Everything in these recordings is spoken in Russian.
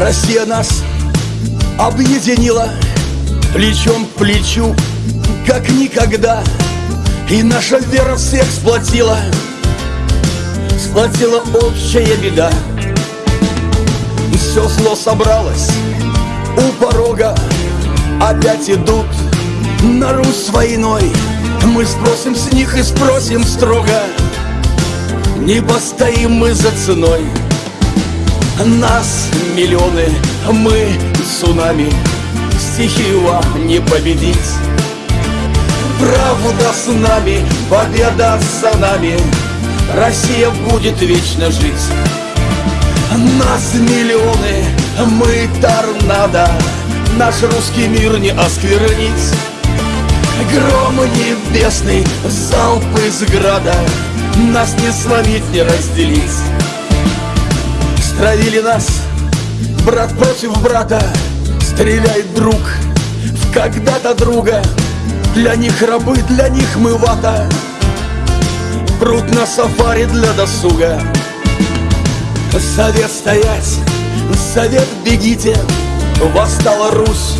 Россия нас объединила Плечом к плечу, как никогда. И наша вера всех сплотила Сплотила общая беда. Все зло собралось у порога. Опять идут на Русь с войной. Мы спросим с них и спросим строго. Не постоим мы за ценой Нас миллионы, мы цунами. Стихию вам не победить. Правда с нами, победа за нами. Россия будет вечно жить. Нас миллионы, мы торнадо. Наш русский мир не осквернить. Гром небесный, залп из града. Нас не сломить, не разделить Стравили нас, брат против брата. Стреляет друг в когда-то друга. Для них рабы, для них мы вата. Пруд на сафари для досуга. Совет стоять, совет бегите. Восстала Русь,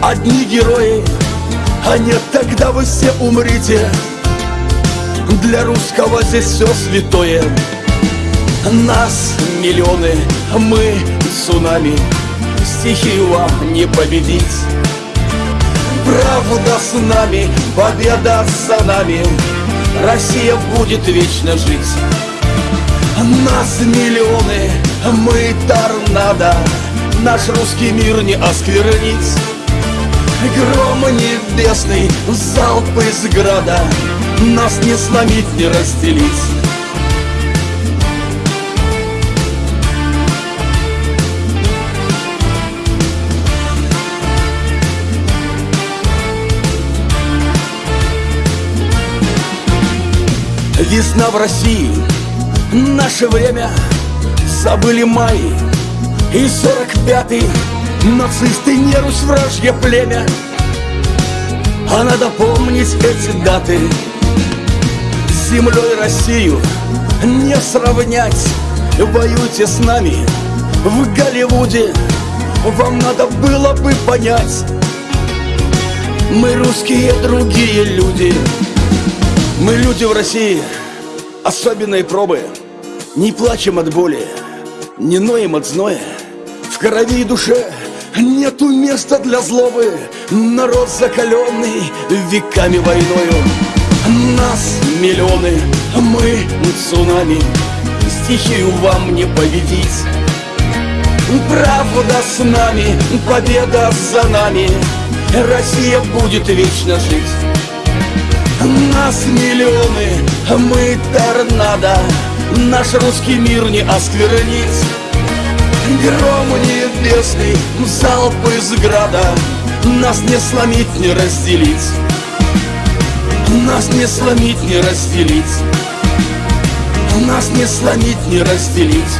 одни герои. А нет, тогда вы все умрите. Для русского здесь все святое Нас миллионы, мы цунами. Стихию вам не победить. Правда с нами, победа за нами. Россия будет вечно жить. Нас миллионы, мы торнадо. Наш русский мир не осквернить. Гром небесный, залп из града. Нас не сломить, не разделить Весна в России, наше время Забыли май и сорок пятый Нацисты не Русь вражье племя. А надо помнить эти даты. С землей Россию не сравнять. Воюйте с нами в Голливуде. Вам надо было бы понять. Мы русские другие люди. Мы люди в России Особенные пробы. Не плачем от боли Не ноем от зноя. В крови и душе Нету места для злобы. Народ закаленный веками войною. Нас миллионы, мы цунами. Стихию вам не победить. Правда с нами, победа за нами. Россия будет вечно жить Нас миллионы, мы торнадо. Наш русский мир не осквернить Гром небесный, залп из града. Нас не сломить, не разделить. Нас не сломить, не разделить. Нас не сломить, не разделить